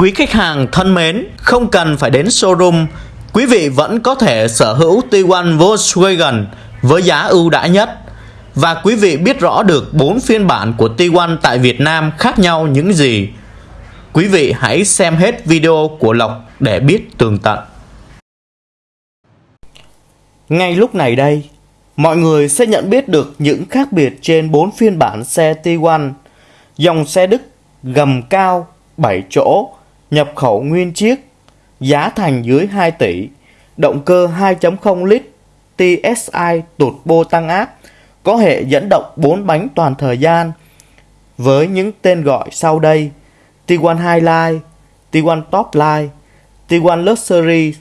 Quý khách hàng thân mến, không cần phải đến showroom, quý vị vẫn có thể sở hữu Tiguan Volkswagen với giá ưu đãi nhất. Và quý vị biết rõ được 4 phiên bản của Tiguan tại Việt Nam khác nhau những gì. Quý vị hãy xem hết video của Lộc để biết tường tận. Ngay lúc này đây, mọi người sẽ nhận biết được những khác biệt trên 4 phiên bản xe Tiguan. Dòng xe Đức gầm cao 7 chỗ, nhập khẩu nguyên chiếc, giá thành dưới 2 tỷ, động cơ 2.0 lít, TSI tụt bô tăng áp, có hệ dẫn động 4 bánh toàn thời gian với những tên gọi sau đây: T1 Highline, Tiguan Topline, Tiguan Luxury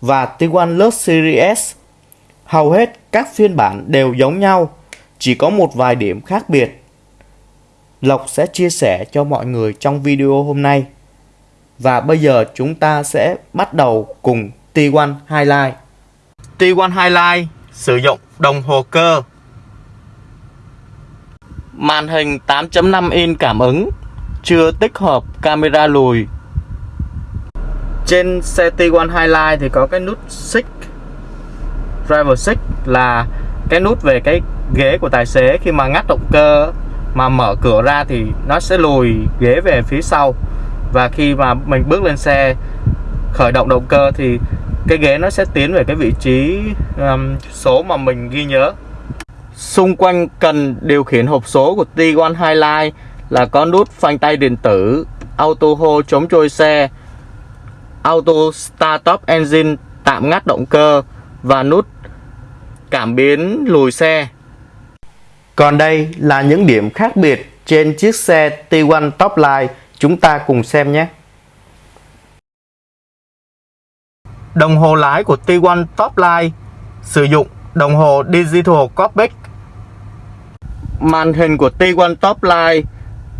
và T1 Luxury S. Hầu hết các phiên bản đều giống nhau, chỉ có một vài điểm khác biệt. Lộc sẽ chia sẻ cho mọi người trong video hôm nay. Và bây giờ chúng ta sẽ bắt đầu cùng T1 Highlight. T1 Highlight sử dụng đồng hồ cơ. Màn hình 8.5 in cảm ứng, chưa tích hợp camera lùi. Trên xe T1 Highlight thì có cái nút Six Driver Six là cái nút về cái ghế của tài xế khi mà ngắt động cơ mà mở cửa ra thì nó sẽ lùi ghế về phía sau và khi mà mình bước lên xe khởi động động cơ thì cái ghế nó sẽ tiến về cái vị trí um, số mà mình ghi nhớ. Xung quanh cần điều khiển hộp số của Tiguan Highline là có nút phanh tay điện tử auto hold chống trôi xe auto start up engine tạm ngắt động cơ và nút cảm biến lùi xe. Còn đây là những điểm khác biệt trên chiếc xe T1 Topline Chúng ta cùng xem nhé. Đồng hồ lái của T1 Topline sử dụng đồng hồ Digital Cockpit. Màn hình của T1 Topline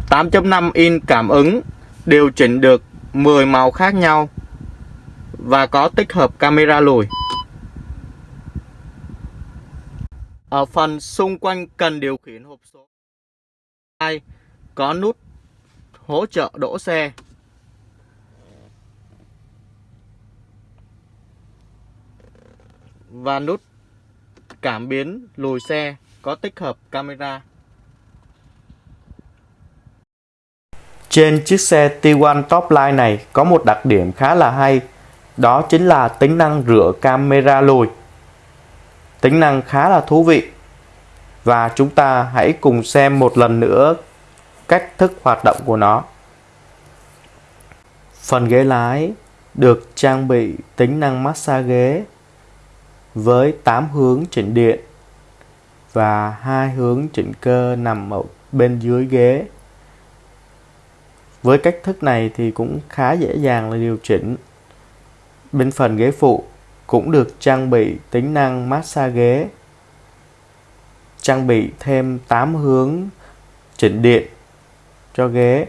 8.5 inch cảm ứng điều chỉnh được 10 màu khác nhau và có tích hợp camera lùi. Ở phần xung quanh cần điều khiển hộp số có nút hỗ trợ đỗ xe và nút cảm biến lùi xe có tích hợp camera. Trên chiếc xe T1 Topline này có một đặc điểm khá là hay, đó chính là tính năng rửa camera lùi. Tính năng khá là thú vị. Và chúng ta hãy cùng xem một lần nữa cách thức hoạt động của nó. Phần ghế lái được trang bị tính năng massage ghế với 8 hướng chỉnh điện và hai hướng chỉnh cơ nằm ở bên dưới ghế. Với cách thức này thì cũng khá dễ dàng là điều chỉnh. Bên phần ghế phụ cũng được trang bị tính năng massage ghế. Trang bị thêm 8 hướng chỉnh điện cho ghế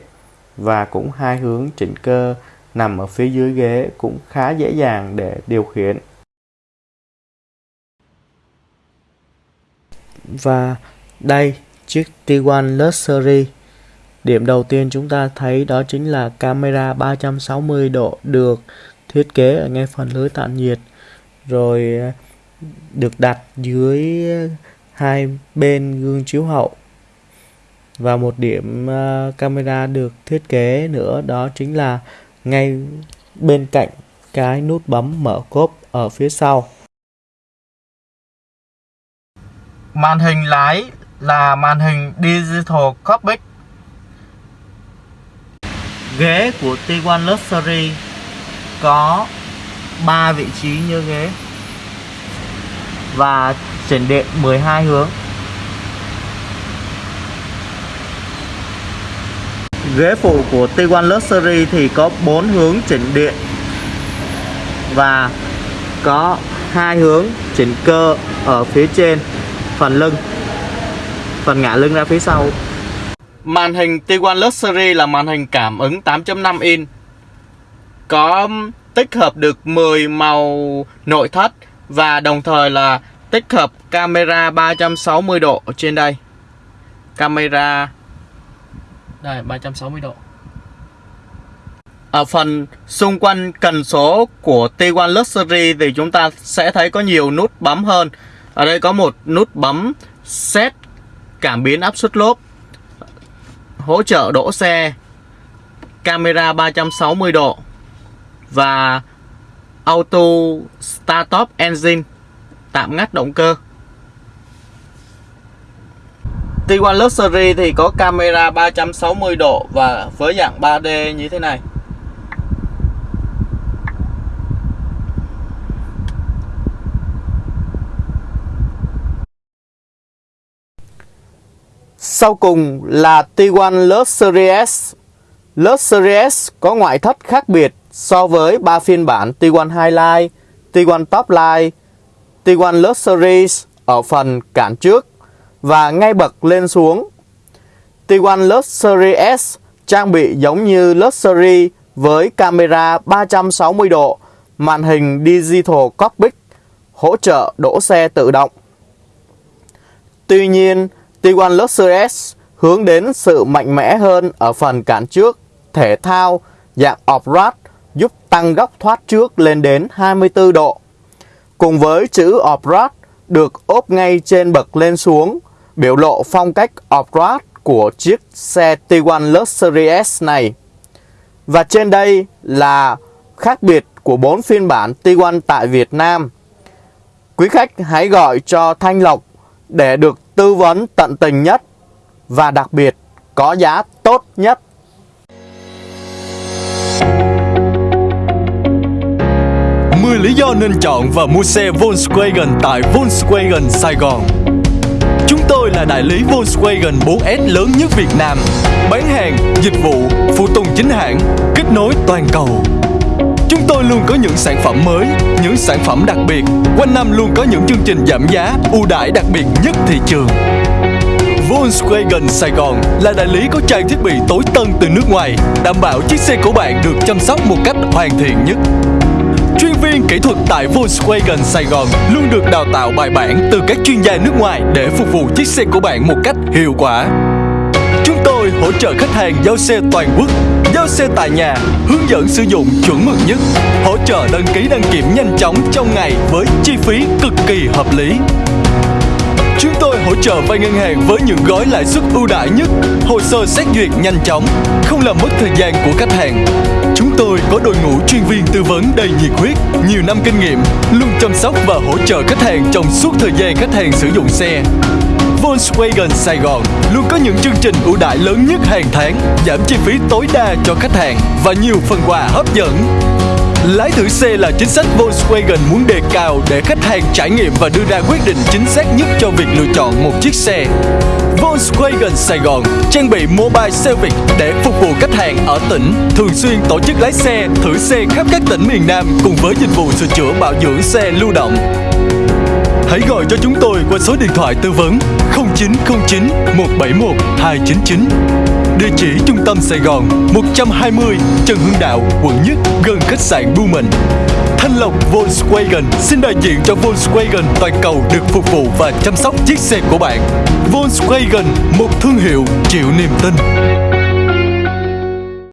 và cũng hai hướng chỉnh cơ nằm ở phía dưới ghế cũng khá dễ dàng để điều khiển. Và đây, chiếc T1 Luxury Điểm đầu tiên chúng ta thấy đó chính là camera 360 độ được thiết kế ở ngay phần lưới tản nhiệt, rồi được đặt dưới hai bên gương chiếu hậu và một điểm uh, camera được thiết kế nữa đó chính là ngay bên cạnh cái nút bấm mở cốp ở phía sau. Màn hình lái là màn hình digital cockpit. Ghế của T1 Luxury có 3 vị trí như ghế và chỉnh điện 12 hướng. Ghế phụ của T1 Luxury thì có 4 hướng chỉnh điện. Và có hai hướng chỉnh cơ ở phía trên, phần lưng, phần ngả lưng ra phía sau. Màn hình T1 Luxury là màn hình cảm ứng 8.5 inch có um, tích hợp được 10 màu nội thất và đồng thời là tích hợp camera 360 độ ở trên đây. Camera đây 360 độ ở phần xung quanh cần số của T1 Luxury thì chúng ta sẽ thấy có nhiều nút bấm hơn. Ở đây có một nút bấm set cảm biến áp suất lốp, hỗ trợ đỗ xe, camera 360 độ và auto start stop engine tạm ngắt động cơ. T1 Luxury thì có camera 360 độ và với dạng 3D như thế này. Sau cùng là T1 Luxury S. Luxury S có ngoại thất khác biệt so với ba phiên bản T1 Highline, T1 Topline, T1 Luxury ở phần cản trước và ngay bậc lên xuống. T1 Luxury S trang bị giống như Luxury với camera 360 độ, màn hình Digital Cockpit, hỗ trợ đỗ xe tự động. Tuy nhiên, T1 Luxury S hướng đến sự mạnh mẽ hơn ở phần cản trước, thể thao, dạng off-road giúp tăng góc thoát trước lên đến 24 độ. Cùng với chữ off-road được ốp ngay trên bậc lên xuống, biểu lộ phong cách off-road của chiếc xe T1 Luxury S này. Và trên đây là khác biệt của bốn phiên bản T1 tại Việt Nam. Quý khách hãy gọi cho Thanh Lộc để được tư vấn tận tình nhất và đặc biệt có giá tốt nhất. Mười lý do nên chọn và mua xe Volkswagen tại Volkswagen Sài Gòn. Chúng tôi là đại lý Volkswagen 4S lớn nhất Việt Nam, bán hàng, dịch vụ, phụ tùng chính hãng, kết nối toàn cầu. Chúng tôi luôn có những sản phẩm mới, những sản phẩm đặc biệt, quanh năm luôn có những chương trình giảm giá, ưu đãi đặc biệt nhất thị trường. Volkswagen Sài Gòn là đại lý có trang thiết bị tối tân từ nước ngoài, đảm bảo chiếc xe của bạn được chăm sóc một cách hoàn thiện nhất. Chuyên viên kỹ thuật tại Volkswagen Sài Gòn luôn được đào tạo bài bản từ các chuyên gia nước ngoài để phục vụ chiếc xe của bạn một cách hiệu quả. Chúng tôi hỗ trợ khách hàng giao xe toàn quốc, giao xe tại nhà, hướng dẫn sử dụng chuẩn mực nhất, hỗ trợ đăng ký đăng kiểm nhanh chóng trong ngày với chi phí cực kỳ hợp lý. Hỗ trợ vay ngân hàng với những gói lãi suất ưu đãi nhất, hồ sơ xét duyệt nhanh chóng, không làm mất thời gian của khách hàng. Chúng tôi có đội ngũ chuyên viên tư vấn đầy nhiệt huyết, nhiều năm kinh nghiệm, luôn chăm sóc và hỗ trợ khách hàng trong suốt thời gian khách hàng sử dụng xe. Volkswagen Sài Gòn luôn có những chương trình ưu đãi lớn nhất hàng tháng, giảm chi phí tối đa cho khách hàng và nhiều phần quà hấp dẫn. Lái thử xe là chính sách Volkswagen muốn đề cao để khách hàng trải nghiệm và đưa ra quyết định chính xác nhất cho việc lựa chọn một chiếc xe. Volkswagen Sài Gòn trang bị mobile service để phục vụ khách hàng ở tỉnh, thường xuyên tổ chức lái xe, thử xe khắp các tỉnh miền Nam cùng với dịch vụ sửa chữa bảo dưỡng xe lưu động. Hãy gọi cho chúng tôi qua số điện thoại tư vấn 0909 171 299. Địa chỉ trung tâm Sài Gòn 120 Trần Hưng Đạo, quận Nhất, gần khách sạn Blumen. Thanh Lộc Volkswagen xin đại diện cho Volkswagen toàn cầu được phục vụ và chăm sóc chiếc xe của bạn. Volkswagen, một thương hiệu chịu niềm tin.